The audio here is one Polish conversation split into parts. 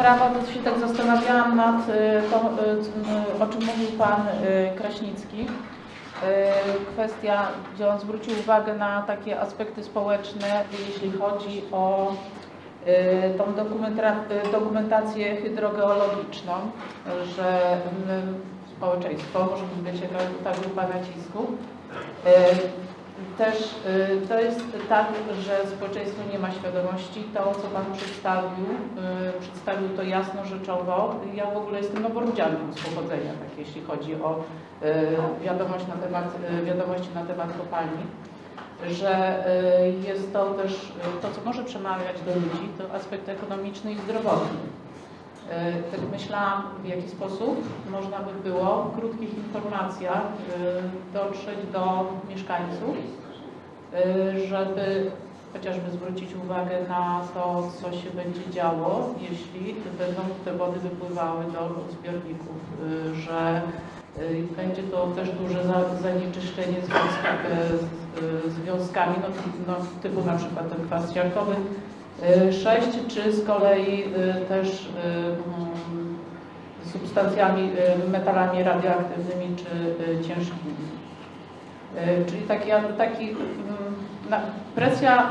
sprawa, bo się tak zastanawiałam nad y, tą, y, o czym mówił Pan y, Kraśnicki. Y, Kwestia, gdzie on zwrócił uwagę na takie aspekty społeczne, jeśli chodzi o y, tą dokumenta- y, dokumentację hydrogeologiczną, że społeczeństwo może być jakaś ta grupa nacisku. Też y, to jest tak, że społeczeństwo nie ma świadomości. To, co Pan przedstawił, y, przedstawił to jasno rzeczowo. Ja w ogóle jestem noworudzianką z pochodzenia, tak jeśli chodzi o y, wiadomość na temat, wiadomości na temat kopalni że jest to też to, co może przemawiać do ludzi, to aspekt ekonomiczny i zdrowotny. Y, Tak myślałam, w jaki sposób można by było w krótkich informacjach y, dotrzeć do mieszkańców, y, żeby chociażby zwrócić uwagę na to, co się będzie działo, jeśli będą te wody wypływały do zbiorników, że będzie to też duże za- zanieczyszczenie związka, związkami, no, no, typu na przykład ten kwas siarkowy, 6, czy z kolei y, też y, mm, substancjami, y, metalami radioaktywnymi czy y, ciężkimi. Y, Czyli taki, taki mm, presja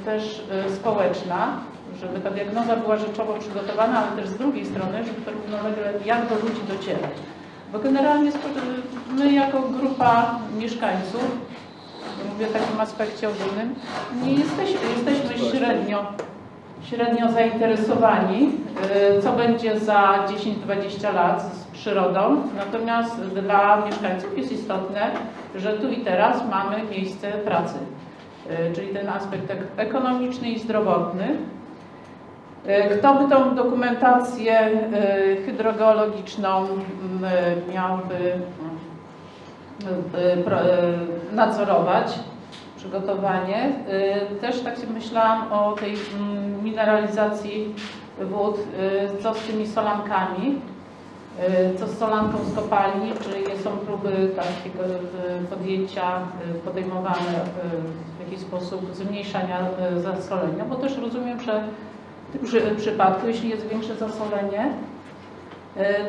y, też y, społeczna, żeby ta diagnoza była rzeczowo przygotowana, ale też z drugiej strony, żeby to równolegle jak do ludzi docierać. Bo generalnie my jako grupa mieszkańców, mówię w takim aspekcie ogólnym, nie jesteśmy, jesteśmy średnio, średnio zainteresowani, y, co będzie za 10-20 lat z przyrodą. Natomiast dla mieszkańców jest istotne, że tu i teraz mamy miejsce pracy, Y, czyli ten aspekt ek- ekonomiczny i zdrowotny. Y, Kto by tą dokumentację hydrogeologiczną y, miałby nadzorować, przygotowanie. Y, Też tak sobie myślałam o tej mm, mineralizacji wód, y, co z tymi solankami, y, co z solanką z kopalni, czy są próby takiego y, podjęcia y, podejmowane y, w jakiś sposób zmniejszania y, zasolenia, bo też rozumiem, że w tym przy- przypadku, jeśli jest większe zasolenie, y,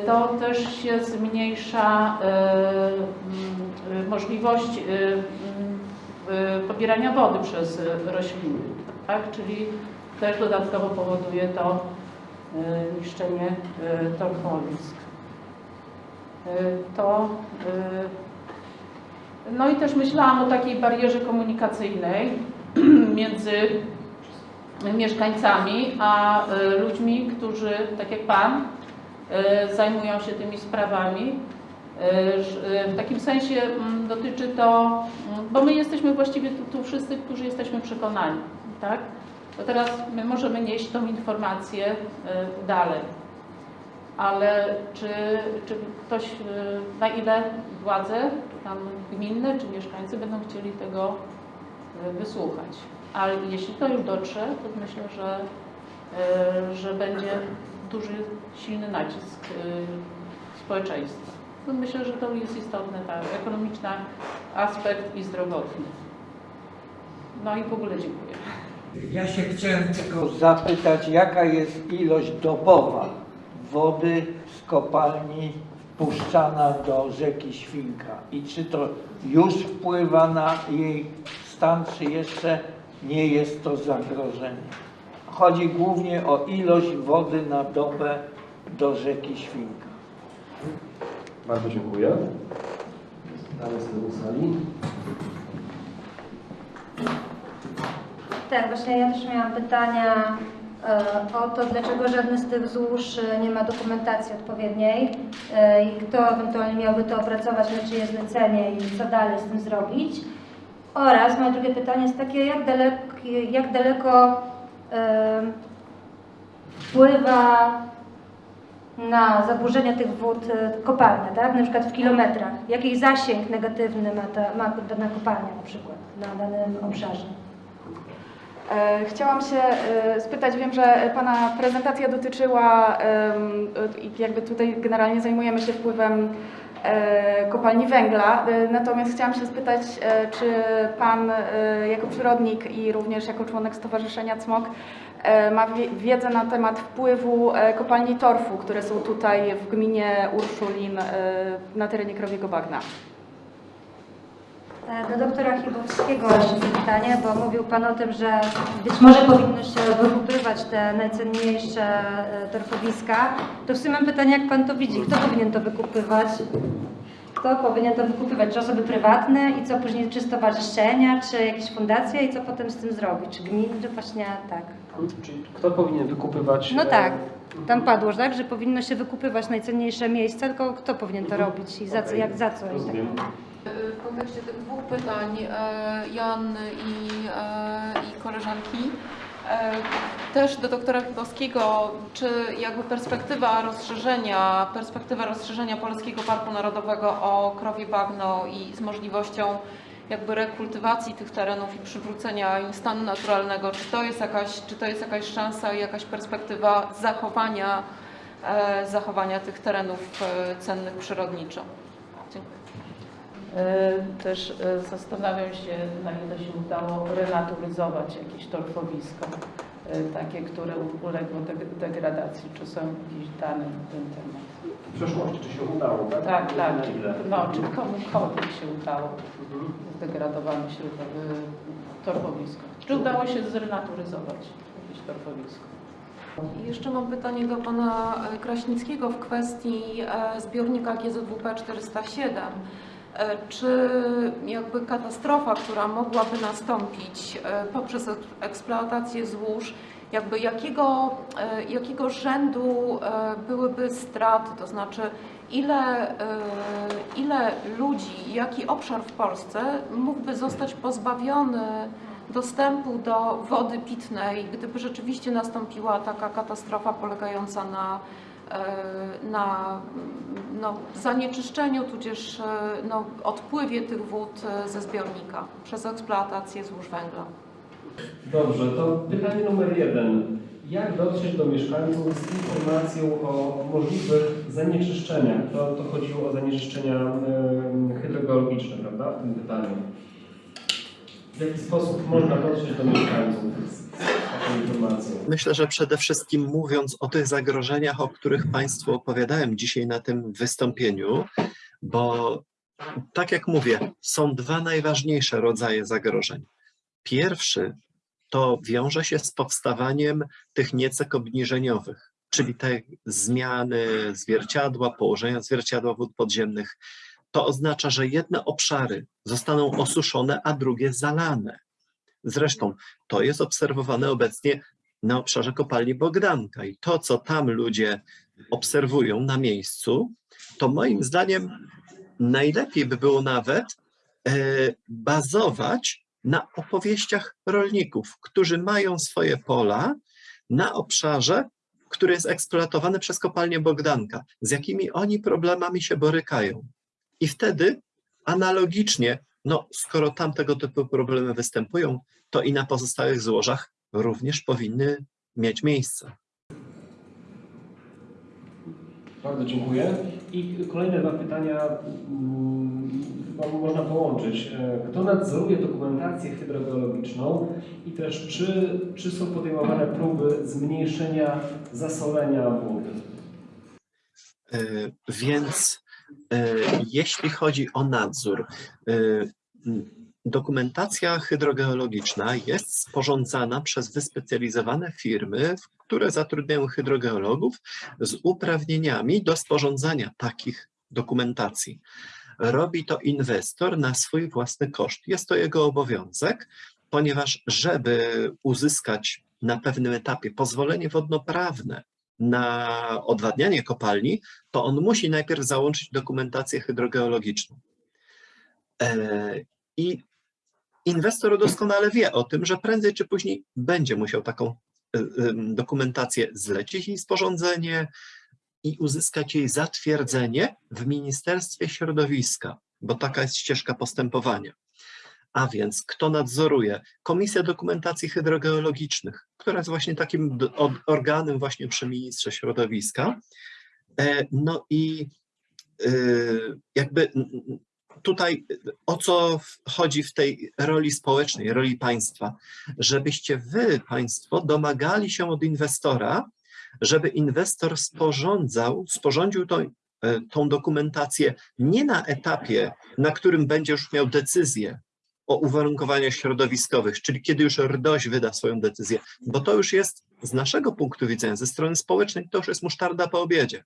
to też się zmniejsza mm, y, możliwość pobierania wody przez rośliny, tak? czyli też dodatkowo powoduje to niszczenie torfowisk. To no i też myślałam o takiej barierze komunikacyjnej między mieszkańcami a ludźmi, którzy, tak jak Pan, zajmują się tymi sprawami. Ż- y, W takim sensie mm, dotyczy to, mm, bo my jesteśmy właściwie tu, tu wszyscy, którzy jesteśmy przekonani, tak? To teraz my możemy nieść tą informację dalej. Ale czy, czy ktoś, na ile władze, tam gminne, czy mieszkańcy będą chcieli tego wysłuchać? Ale jeśli to już dotrze, to myślę, że, że będzie duży, silny nacisk y, społeczeństwa. No myślę, że to jest istotne, tak, ekonomiczny aspekt i zdrowotny. No i w ogóle dziękuję. Ja się chciałem tylko zapytać, jaka jest ilość dobowa wody z kopalni wpuszczana do rzeki Świnka i czy to już wpływa na jej stan, czy jeszcze nie jest to zagrożenie. Chodzi głównie o ilość wody na dobę do rzeki Świnka. Bardzo dziękuję. Dalej z tyłu sali. Tak, właśnie ja też miałam pytania e, o to, dlaczego żadne z tych złóż e, nie ma dokumentacji odpowiedniej e, i kto ewentualnie miałby to opracować, na czyje zlecenie i co dalej z tym zrobić. Oraz moje drugie pytanie jest takie, jak daleko, jak daleko wpływa na zaburzenia tych wód e, kopalnia, tak? Na przykład w kilometrach. Jaki zasięg negatywny ma, ta, ma dana kopalnia na przykład na danym obszarze? E, Chciałam się e, spytać, wiem, że Pana prezentacja dotyczyła jakby tutaj generalnie zajmujemy się wpływem kopalni węgla. E, Natomiast chciałam się spytać, e, czy Pan e, jako przyrodnik i również jako członek Stowarzyszenia CMOK e, ma wie- wiedzę na temat wpływu e, kopalni torfu, które są tutaj w gminie Urszulin e, na terenie Krowiego Bagna. E, Do doktora Chybowskiego jeszcze pytanie, bo mówił Pan o tym, że być może powinno się wykupywać te najcenniejsze e, torfowiska. To w sumie mam pytanie, jak Pan to widzi? Kto powinien to wykupywać? Kto powinien to wykupywać? Czy osoby prywatne i co później, czy stowarzyszenia, czy jakieś fundacje i co potem z tym zrobić? Czy gminy, czy właśnie tak? Czyli kto powinien wykupywać? No e, tak, tam padło, tak, że powinno się wykupywać najcenniejsze miejsca, tylko kto powinien to robić i za co, jak za co? i tak Rozumiem. W kontekście tych dwóch pytań e, Joanny i, e, i koleżanki, e, też do doktora Chybowskiego, czy jakby perspektywa rozszerzenia, perspektywa rozszerzenia Polskiego Parku Narodowego o krowie bagno i z możliwością jakby rekultywacji tych terenów i przywrócenia im stanu naturalnego, czy to jest jakaś, czy to jest jakaś szansa i jakaś perspektywa zachowania, zachowania tych terenów cennych przyrodniczo? E, Też e, zastanawiam się, na ile się udało renaturyzować jakieś torfowisko, e, takie, które uległo deg- degradacji, czy są jakieś dane na ten temat. W przeszłości, czy się udało, tak? Tak, tak. Na ile? No, czy komukolwiek się udało Mhm. zdegradowane torfowisko. Czy udało się zrenaturyzować jakieś torfowisko? I jeszcze mam pytanie do pana Kraśnickiego w kwestii zbiornika GZWP 407. E, Czy jakby katastrofa, która mogłaby nastąpić e, poprzez ek- eksploatację złóż, jakby jakiego, e, jakiego rzędu byłyby straty, to znaczy ile, ile ludzi, jaki obszar w Polsce mógłby zostać pozbawiony dostępu do wody pitnej, gdyby rzeczywiście nastąpiła taka katastrofa polegająca na, na mm, no, zanieczyszczeniu, tudzież e, no, odpływie tych wód e, ze zbiornika przez eksploatację złóż węgla. Dobrze, to pytanie numer jeden. Jak dotrzeć do mieszkańców z informacją o możliwych zanieczyszczeniach? To, to chodziło o zanieczyszczenia hydrogeologiczne, prawda, w tym pytaniu. W jaki sposób można dotrzeć do mieszkańców Myślę, że przede wszystkim mówiąc o tych zagrożeniach, o których Państwu opowiadałem dzisiaj na tym wystąpieniu, bo tak jak mówię, są dwa najważniejsze rodzaje zagrożeń. Pierwszy to wiąże się z powstawaniem tych niecek obniżeniowych, czyli te zmiany zwierciadła, położenia zwierciadła wód podziemnych. To oznacza, że jedne obszary zostaną osuszone, a drugie zalane. Zresztą to jest obserwowane obecnie na obszarze kopalni Bogdanka i to, co tam ludzie obserwują na miejscu, to moim zdaniem najlepiej by było nawet e, bazować na opowieściach rolników, którzy mają swoje pola na obszarze, który jest eksploatowany przez kopalnię Bogdanka, z jakimi oni problemami się borykają. I wtedy analogicznie, no skoro tam tego typu problemy występują, to i na pozostałych złożach również powinny mieć miejsce. Bardzo dziękuję. I kolejne dwa pytania mm, chyba można połączyć. E, Kto nadzoruje dokumentację hydrogeologiczną i też czy, czy są podejmowane próby zmniejszenia zasolenia wody? E, Więc jeśli chodzi o nadzór, e, dokumentacja hydrogeologiczna jest sporządzana przez wyspecjalizowane firmy, które zatrudniają hydrogeologów z uprawnieniami do sporządzania takich dokumentacji. Robi to inwestor na swój własny koszt. Jest to jego obowiązek, ponieważ żeby uzyskać na pewnym etapie pozwolenie wodnoprawne na odwadnianie kopalni, to on musi najpierw załączyć dokumentację hydrogeologiczną. E, I inwestor doskonale wie o tym, że prędzej czy później będzie musiał taką em, dokumentację zlecić jej sporządzenie i uzyskać jej zatwierdzenie w Ministerstwie Środowiska, bo taka jest ścieżka postępowania. A więc kto nadzoruje? Komisja Dokumentacji Hydrogeologicznych, która jest właśnie takim organem właśnie przy ministrze środowiska. E, No i y, jakby tutaj o co chodzi w tej roli społecznej, roli państwa, żebyście wy, państwo, domagali się od inwestora, żeby inwestor sporządzał, sporządził tą, e, tą dokumentację nie na etapie, na którym będzie już miał decyzję o uwarunkowaniach środowiskowych, czyli kiedy już RDOŚ wyda swoją decyzję, bo to już jest z naszego punktu widzenia, ze strony społecznej, to już jest musztarda po obiedzie.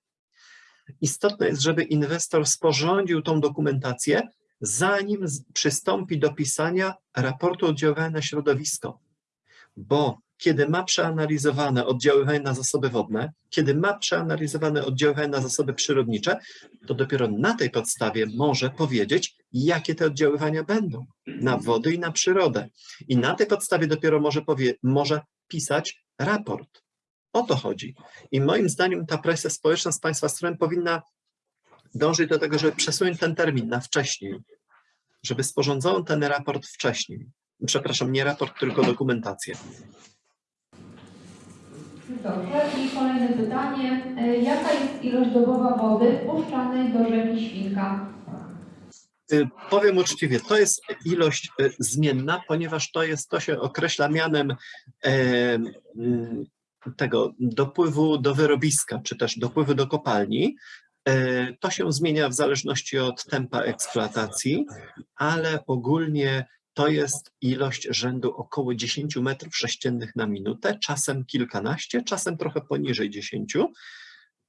Istotne jest, żeby inwestor sporządził tą dokumentację, zanim przystąpi do pisania raportu oddziaływania na środowisko. Bo kiedy ma przeanalizowane oddziaływanie na zasoby wodne, kiedy ma przeanalizowane oddziaływanie na zasoby przyrodnicze, to dopiero na tej podstawie może powiedzieć, jakie te oddziaływania będą na wody i na przyrodę. I na tej podstawie dopiero może, powie, może pisać raport. O to chodzi. I moim zdaniem ta presja społeczna z Państwa strony powinna dążyć do tego, żeby przesunąć ten termin na wcześniej, żeby sporządzono ten raport wcześniej. Przepraszam, nie raport, tylko dokumentację. Dobrze. I kolejne pytanie. E, Jaka jest ilość dobowa wody wpuszczanej do rzeki Świnka? Y, Powiem uczciwie, to jest ilość y, zmienna, ponieważ to jest, to się określa mianem e, tego dopływu do wyrobiska, czy też dopływu do kopalni. E, To się zmienia w zależności od tempa eksploatacji, ale ogólnie to jest ilość rzędu około 10 metrów sześciennych na minutę, czasem kilkanaście, czasem trochę poniżej 10.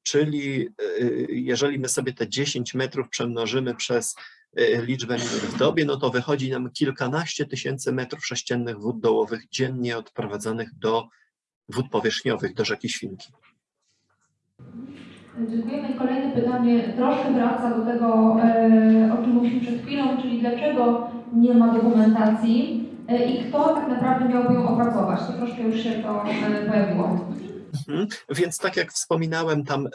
Czyli y, jeżeli my sobie te 10 metrów przemnożymy przez y, liczbę minut w dobie, no to wychodzi nam kilkanaście tysięcy metrów sześciennych wód dołowych dziennie odprowadzanych do wód powierzchniowych, do rzeki Świnki. Dziękujemy. Kolejne pytanie troszkę wraca do tego, e, o czym mówiliśmy przed chwilą, czyli dlaczego nie ma dokumentacji e, i kto tak naprawdę miałby ją opracować? To troszkę już się to e, pojawiło. Mhm. Więc tak jak wspominałem tam, y,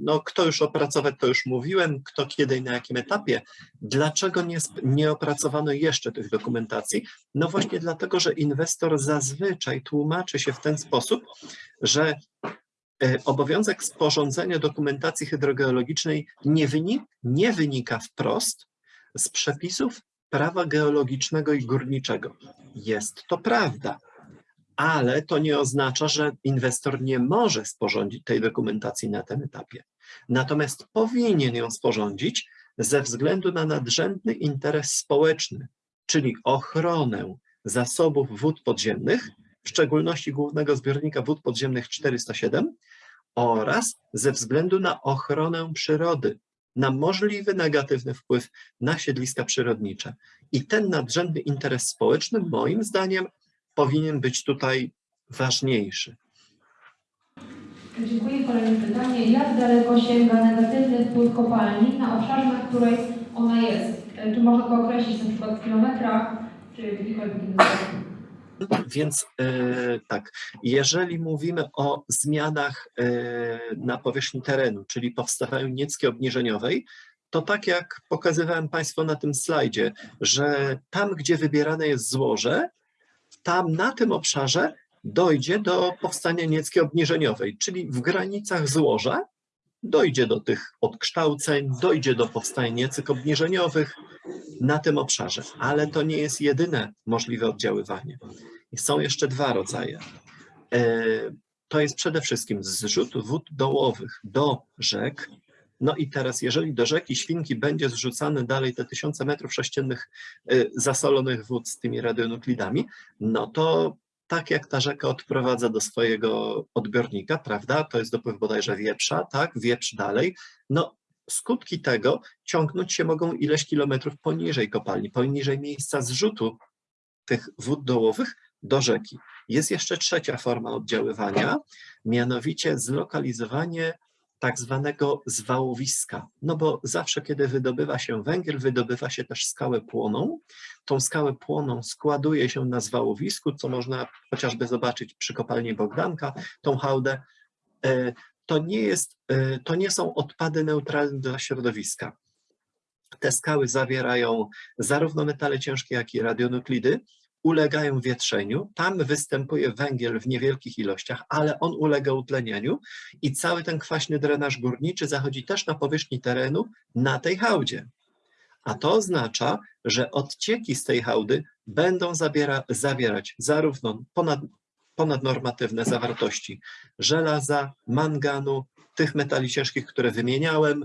no kto już opracować, to już mówiłem, kto kiedy i na jakim etapie. Dlaczego nie, nie opracowano jeszcze tych dokumentacji? No właśnie dlatego, że inwestor zazwyczaj tłumaczy się w ten sposób, że obowiązek sporządzenia dokumentacji hydrogeologicznej nie, wyni nie wynika wprost z przepisów prawa geologicznego i górniczego. Jest to prawda ale to nie oznacza, że inwestor nie może sporządzić tej dokumentacji na tym etapie. Natomiast powinien ją sporządzić ze względu na nadrzędny interes społeczny, czyli ochronę zasobów wód podziemnych, w szczególności głównego zbiornika wód podziemnych 407 oraz ze względu na ochronę przyrody, na możliwy negatywny wpływ na siedliska przyrodnicze. I ten nadrzędny interes społeczny, moim zdaniem, powinien być tutaj ważniejszy. Dziękuję. Kolejne pytanie. Jak daleko sięga negatywny wpływ kopalni na obszarze, na której ona jest? Czy można to określić na przykład w kilometrach, czy w jakikolwiek inny sposób? Więc e, tak, jeżeli mówimy o zmianach e, na powierzchni terenu, czyli powstawaniu niecki obniżeniowej, to tak jak pokazywałem Państwu na tym slajdzie, że tam, gdzie wybierane jest złoże, tam na tym obszarze dojdzie do powstania nieckiej obniżeniowej, czyli w granicach złoża dojdzie do tych odkształceń, dojdzie do powstania niecyk obniżeniowych na tym obszarze, ale to nie jest jedyne możliwe oddziaływanie. I Są jeszcze dwa rodzaje. E, To jest przede wszystkim zrzut wód dołowych do rzek. No i teraz, jeżeli do rzeki Świnki będzie zrzucane dalej te tysiące metrów sześciennych e, zasolonych wód z tymi radionuklidami, no to tak jak ta rzeka odprowadza do swojego odbiornika, prawda, to jest dopływ bodajże wieprza, tak, wieprz dalej, no skutki tego ciągnąć się mogą ileś kilometrów poniżej kopalni, poniżej miejsca zrzutu tych wód dołowych do rzeki. Jest jeszcze trzecia forma oddziaływania, mianowicie zlokalizowanie tak zwanego zwałowiska. No bo zawsze, kiedy wydobywa się węgiel, wydobywa się też skałę płoną. Tą skałę płoną składuje się na zwałowisku, co można chociażby zobaczyć przy kopalni Bogdanka, tą hałdę. E, To nie, jest, e, to nie są odpady neutralne dla środowiska. Te skały zawierają zarówno metale ciężkie, jak i radionuklidy, ulegają wietrzeniu, tam występuje węgiel w niewielkich ilościach, ale on ulega utlenieniu i cały ten kwaśny drenaż górniczy zachodzi też na powierzchni terenu na tej hałdzie. A to oznacza, że odcieki z tej hałdy będą zabiera, zawierać zarówno ponad, ponadnormatywne zawartości żelaza, manganu, tych metali ciężkich, które wymieniałem,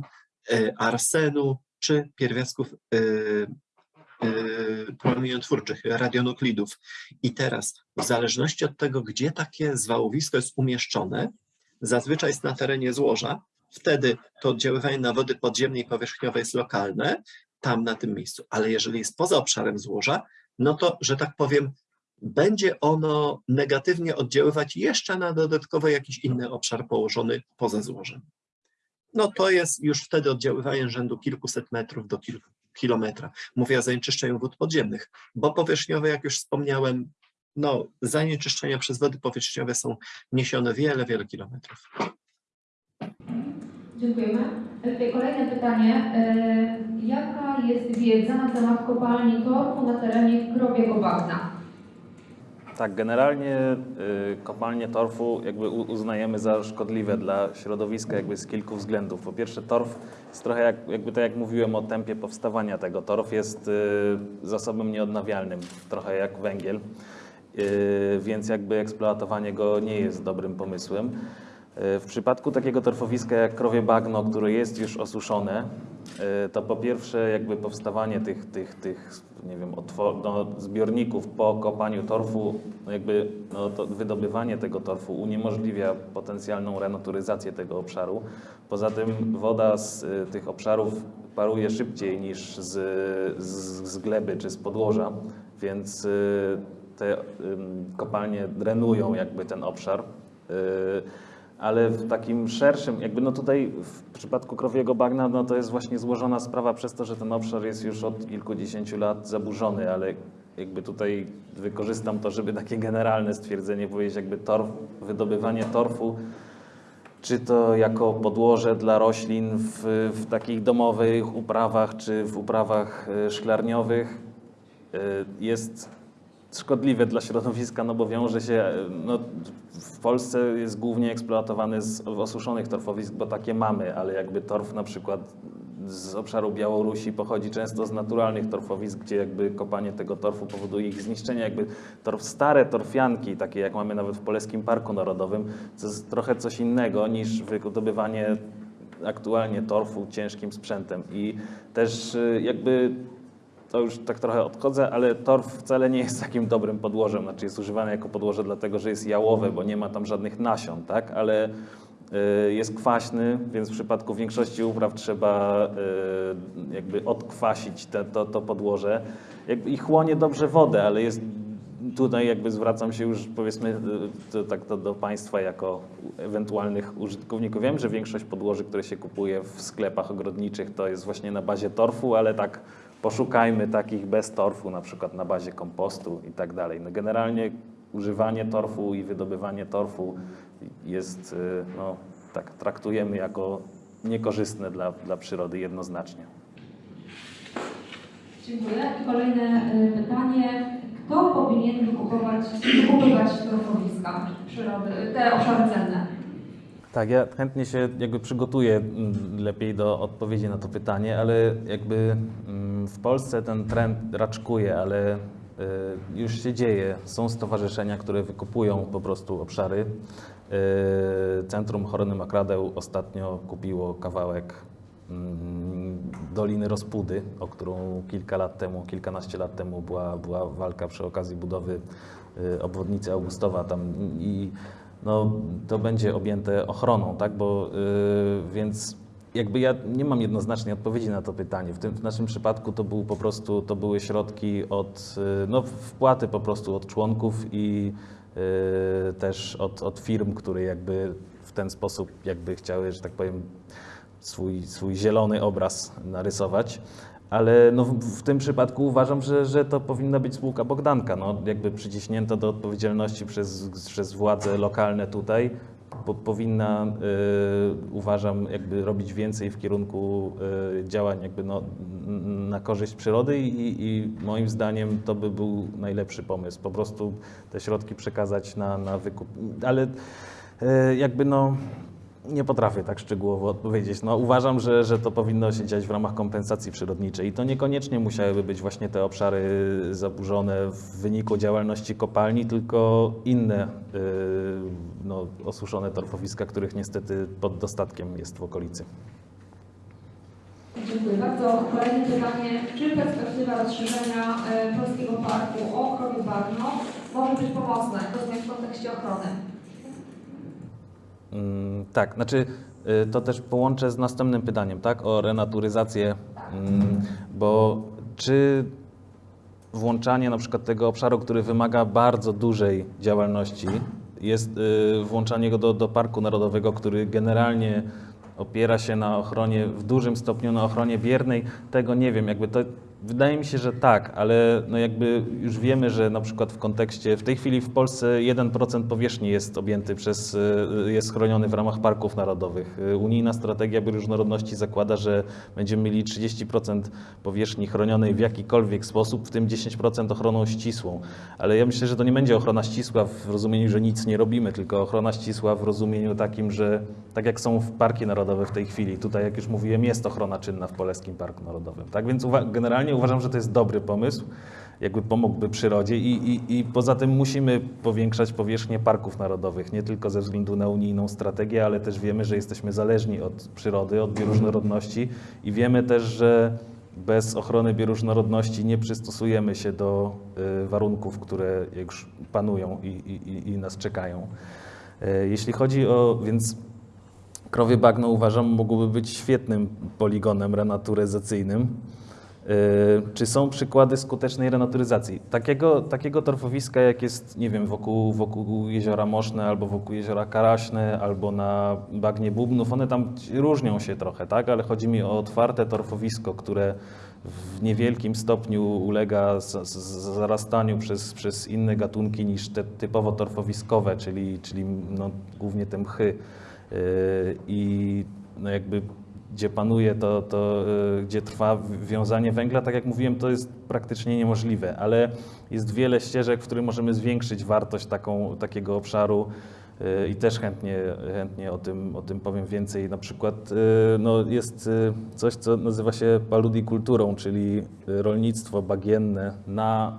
y, arsenu czy pierwiastków y, promieniotwórczych, radionuklidów. I teraz, w zależności od tego, gdzie takie zwałowisko jest umieszczone, zazwyczaj jest na terenie złoża, wtedy to oddziaływanie na wody podziemnej i powierzchniowe jest lokalne, tam na tym miejscu. Ale jeżeli jest poza obszarem złoża, no to, że tak powiem, będzie ono negatywnie oddziaływać jeszcze na dodatkowy jakiś inny obszar położony poza złożem. No to jest już wtedy oddziaływanie rzędu kilkuset metrów do kilku kilometra. Mówię o zanieczyszczeniu wód podziemnych, bo powierzchniowe, jak już wspomniałem, no zanieczyszczenia przez wody powierzchniowe są niesione wiele, wiele kilometrów. Dziękujemy. E, kolejne pytanie. E, Jaka jest wiedza na temat kopalni torfu na terenie Krobiego Bagna? Tak, generalnie y, kopalnie torfu jakby uznajemy za szkodliwe dla środowiska jakby z kilku względów. Po pierwsze torf jest trochę jak, jakby tak jak mówiłem o tempie powstawania tego. Torf jest y, zasobem nieodnawialnym, trochę jak węgiel, y, więc jakby eksploatowanie go nie jest dobrym pomysłem. Y, W przypadku takiego torfowiska jak krowie bagno, które jest już osuszone, to po pierwsze jakby powstawanie tych, tych, tych nie wiem, otwor- no, zbiorników po kopaniu torfu, no jakby no, wydobywanie tego torfu uniemożliwia potencjalną renaturyzację tego obszaru. Poza tym woda z y, tych obszarów paruje szybciej niż z, z, z gleby czy z podłoża, więc y, te kopalnie drenują jakby ten obszar. Ale w takim szerszym, jakby no tutaj w przypadku krowiego bagna, no to jest właśnie złożona sprawa przez to, że ten obszar jest już od kilkudziesięciu lat zaburzony, ale jakby tutaj wykorzystam to, żeby takie generalne stwierdzenie powiedzieć, jakby torf, wydobywanie torfu, czy to jako podłoże dla roślin w, w takich domowych uprawach, czy w uprawach e, szklarniowych, e, jest szkodliwe dla środowiska, no bo wiąże się, no, w Polsce jest głównie eksploatowany z osuszonych torfowisk, bo takie mamy, ale jakby torf na przykład z obszaru Białorusi pochodzi często z naturalnych torfowisk, gdzie jakby kopanie tego torfu powoduje ich zniszczenie. Jakby torf, stare torfianki, takie jak mamy nawet w Polskim Parku Narodowym, to jest trochę coś innego niż wydobywanie aktualnie torfu ciężkim sprzętem. I też y, jakby to już tak trochę odchodzę, ale torf wcale nie jest takim dobrym podłożem. Znaczy jest używany jako podłoże dlatego, że jest jałowe, bo nie ma tam żadnych nasion, tak? Ale y, jest kwaśny, więc w przypadku większości upraw trzeba y, jakby odkwasić te, to, to podłoże. I chłonie dobrze wodę, ale jest tutaj jakby zwracam się już powiedzmy y, to, tak to do Państwa jako ewentualnych użytkowników. Wiem, że większość podłoży, które się kupuje w sklepach ogrodniczych to jest właśnie na bazie torfu, ale tak poszukajmy takich bez torfu, na przykład na bazie kompostu i tak dalej. No generalnie używanie torfu i wydobywanie torfu jest, y, no tak, traktujemy jako niekorzystne dla, dla przyrody jednoznacznie. Dziękuję. I kolejne y, pytanie. Kto powinien wykupywać torfowiska przyrody, te obszary cenne? Tak, ja chętnie się jakby przygotuję mm, lepiej do odpowiedzi na to pytanie, ale jakby w Polsce ten trend raczkuje, ale y, już się dzieje. Są stowarzyszenia, które wykupują po prostu obszary. Y, Centrum Horny Makradeł ostatnio kupiło kawałek mm, Doliny Rozpudy, o którą kilka lat temu, kilkanaście lat temu była, była walka przy okazji budowy y, obwodnicy Augustowa tam i no, to będzie objęte ochroną, tak? Bo, y, więc jakby ja nie mam jednoznacznej odpowiedzi na to pytanie. W tym w naszym przypadku to był po prostu, to były środki od, y, no wpłaty po prostu od członków i y, też od, od firm, które jakby w ten sposób jakby chciały, że tak powiem, swój, swój zielony obraz narysować. Ale no w, w tym przypadku uważam, że, że to powinna być spółka Bogdanka, no, jakby przyciśnięta do odpowiedzialności przez, przez władze lokalne tutaj. Po, powinna, y, uważam, jakby robić więcej w kierunku y, działań jakby no, na korzyść przyrody i, i moim zdaniem to by był najlepszy pomysł. Po prostu te środki przekazać na, na wykup. Ale y, jakby no nie potrafię tak szczegółowo odpowiedzieć. No, uważam, że, że to powinno się dziać w ramach kompensacji przyrodniczej i to niekoniecznie musiałyby być właśnie te obszary zaburzone w wyniku działalności kopalni, tylko inne yy, no, osuszone torfowiska, których niestety pod dostatkiem jest w okolicy. Dziękuję bardzo. Kolejne pytanie. Czy perspektywa rozszerzenia e, Polskiego Parku o krowie bagno może być pomocna, rozumiem w kontekście ochrony? Mm, tak, znaczy y, to też połączę z następnym pytaniem, tak, o renaturyzację, mm, bo czy włączanie na przykład tego obszaru, który wymaga bardzo dużej działalności, jest y, włączanie go do, do Parku Narodowego, który generalnie opiera się na ochronie, w dużym stopniu na ochronie biernej, tego nie wiem, jakby to Wydaje mi się, że tak, ale no jakby już wiemy, że na przykład w kontekście, w tej chwili w Polsce 1% powierzchni jest objęty przez, y, jest chroniony w ramach parków narodowych. Y, Unijna strategia bioróżnorodności zakłada, że będziemy mieli 30% powierzchni chronionej w jakikolwiek sposób, w tym 10% ochroną ścisłą. Ale ja myślę, że to nie będzie ochrona ścisła w rozumieniu, że nic nie robimy, tylko ochrona ścisła w rozumieniu takim, że tak jak są w parki narodowe w tej chwili, tutaj jak już mówiłem, jest ochrona czynna w Polskim Parku Narodowym. Tak więc uwa- generalnie uważam, że to jest dobry pomysł, jakby pomógłby przyrodzie i, i, i poza tym musimy powiększać powierzchnię parków narodowych, nie tylko ze względu na unijną strategię, ale też wiemy, że jesteśmy zależni od przyrody, od bioróżnorodności i wiemy też, że bez ochrony bioróżnorodności nie przystosujemy się do y, warunków, które już panują i, i, i- nas czekają. Y, Jeśli chodzi o, więc krowie bagno uważam mogłoby być świetnym poligonem renaturyzacyjnym. Yy, Czy są przykłady skutecznej renaturyzacji? Takiego, takiego torfowiska, jak jest, nie wiem, wokół, wokół jeziora Moszne, albo wokół jeziora Karaśne, albo na bagnie Bubnów, one tam różnią się trochę, tak? Ale chodzi mi o otwarte torfowisko, które w niewielkim stopniu ulega zarastaniu przez, przez inne gatunki niż te typowo torfowiskowe, czyli, czyli no, głównie te mchy. Yy, I no jakby gdzie panuje to, to y, gdzie trwa wiązanie węgla, tak jak mówiłem, to jest praktycznie niemożliwe, ale jest wiele ścieżek, w których możemy zwiększyć wartość taką, takiego obszaru y, i też chętnie, chętnie o, tym, o tym powiem więcej. Na przykład y, no, jest coś, co nazywa się paludikulturą, czyli rolnictwo bagienne na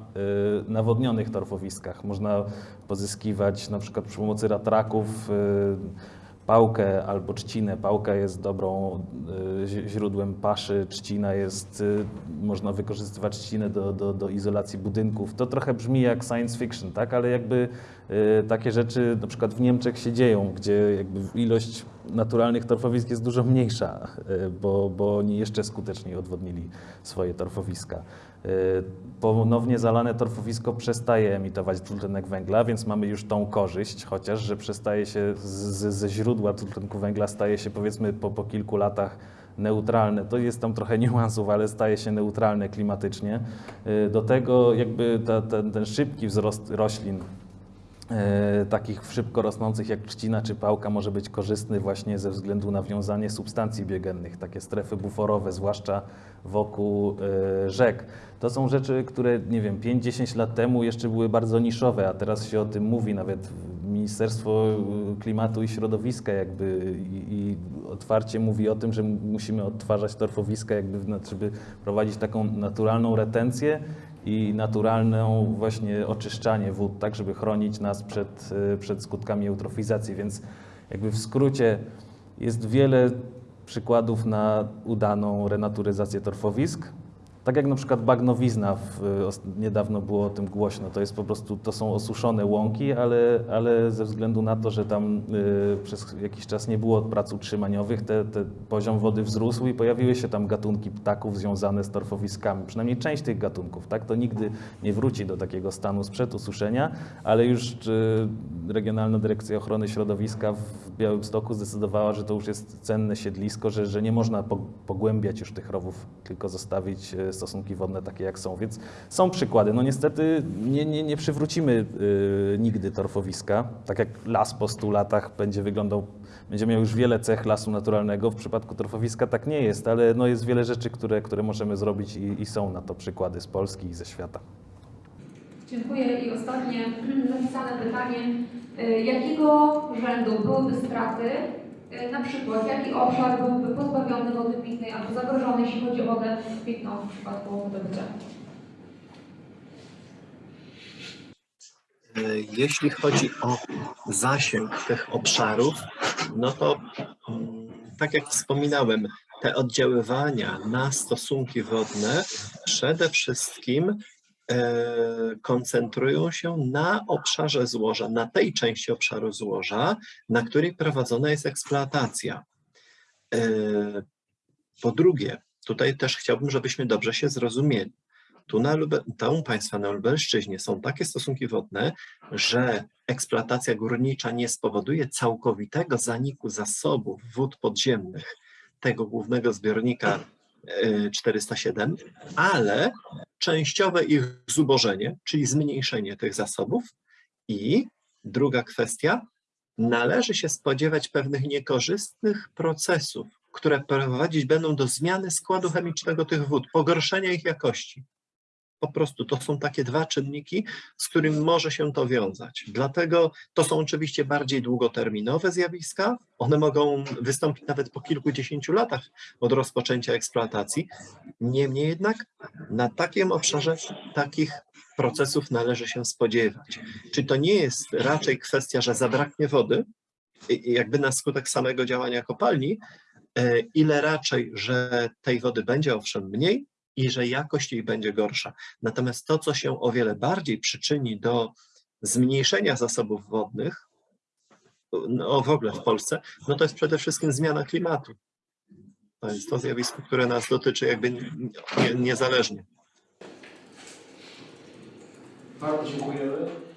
nawodnionych torfowiskach. Można pozyskiwać na przykład przy pomocy ratraków pałkę albo trzcinę. Pałka jest dobrą y, źródłem paszy, trzcina jest, y, można wykorzystywać trzcinę do, do, do izolacji budynków. To trochę brzmi jak science fiction, tak? ale jakby y, takie rzeczy na przykład w Niemczech się dzieją, gdzie jakby ilość naturalnych torfowisk jest dużo mniejsza, bo, bo oni jeszcze skuteczniej odwodnili swoje torfowiska. Y, Ponownie zalane torfowisko przestaje emitować dwutlenek węgla, więc mamy już tą korzyść, chociaż że przestaje się z, ze źródła dwutlenku węgla staje się powiedzmy po, po kilku latach neutralne. To jest tam trochę niuansów, ale staje się neutralne klimatycznie. Y, Do tego jakby ta, ten, ten szybki wzrost roślin takich szybko rosnących jak trzcina czy pałka może być korzystny właśnie ze względu na wiązanie substancji biogennych, takie strefy buforowe, zwłaszcza wokół e, rzek. To są rzeczy, które, nie wiem, 5-10 lat temu jeszcze były bardzo niszowe, a teraz się o tym mówi, nawet Ministerstwo Klimatu i Środowiska jakby i, otwarcie mówi o tym, że musimy odtwarzać torfowiska, jakby, żeby prowadzić taką naturalną retencję i naturalną właśnie oczyszczanie wód, tak żeby chronić nas przed, y, przed skutkami eutrofizacji. Więc jakby w skrócie jest wiele przykładów na udaną renaturyzację torfowisk. Tak jak na przykład bagnowizna, w, niedawno było o tym głośno, to jest po prostu, to są osuszone łąki, ale, ale ze względu na to, że tam y, przez jakiś czas nie było prac utrzymaniowych, te, te poziom wody wzrósł i pojawiły się tam gatunki ptaków związane z torfowiskami, przynajmniej część tych gatunków, tak, to nigdy nie wróci do takiego stanu sprzed ususzenia, ale już y, Regionalna Dyrekcja Ochrony Środowiska w Białymstoku zdecydowała, że to już jest cenne siedlisko, że, że nie można po- pogłębiać już tych rowów, tylko zostawić e, stosunki wodne takie jak są, więc są przykłady. No niestety nie, nie, nie przywrócimy y, nigdy torfowiska, tak jak las po 100 latach będzie wyglądał, będzie miał już wiele cech lasu naturalnego, w przypadku torfowiska tak nie jest, ale no jest wiele rzeczy, które, które możemy zrobić i, i są na to przykłady z Polski i ze świata. Dziękuję i ostatnie napisane pytanie. Y, Jakiego rzędu byłyby straty, na przykład jaki obszar byłby pozbawiony wody pitnej albo zagrożony, jeśli chodzi o wodę pitną w przypadku wydobycia? E, Jeśli chodzi o zasięg tych obszarów, no to mm, tak jak wspominałem, te oddziaływania na stosunki wodne przede wszystkim e, koncentrują się na obszarze złoża, na tej części obszaru złoża, na której prowadzona jest eksploatacja. E, Po drugie, tutaj też chciałbym, żebyśmy dobrze się zrozumieli. Tu na Lube, Państwa na Lubelszczyźnie są takie stosunki wodne, że eksploatacja górnicza nie spowoduje całkowitego zaniku zasobów wód podziemnych tego głównego zbiornika e, 407, ale częściowe ich zubożenie, czyli zmniejszenie tych zasobów. I druga kwestia, należy się spodziewać pewnych niekorzystnych procesów, które prowadzić będą do zmiany składu chemicznego tych wód, pogorszenia ich jakości. Po prostu to są takie dwa czynniki, z którymi może się to wiązać. Dlatego to są oczywiście bardziej długoterminowe zjawiska. One mogą wystąpić nawet po kilkudziesięciu latach od rozpoczęcia eksploatacji. Niemniej jednak na takim obszarze takich procesów należy się spodziewać. Czy to nie jest raczej kwestia, że zabraknie wody, jakby na skutek samego działania kopalni, e, ile raczej, że tej wody będzie owszem mniej i że jakość jej będzie gorsza. Natomiast to, co się o wiele bardziej przyczyni do zmniejszenia zasobów wodnych, no w ogóle w Polsce, no to jest przede wszystkim zmiana klimatu. To jest to zjawisko, które nas dotyczy jakby nie- nie- niezależnie. Bardzo dziękujemy.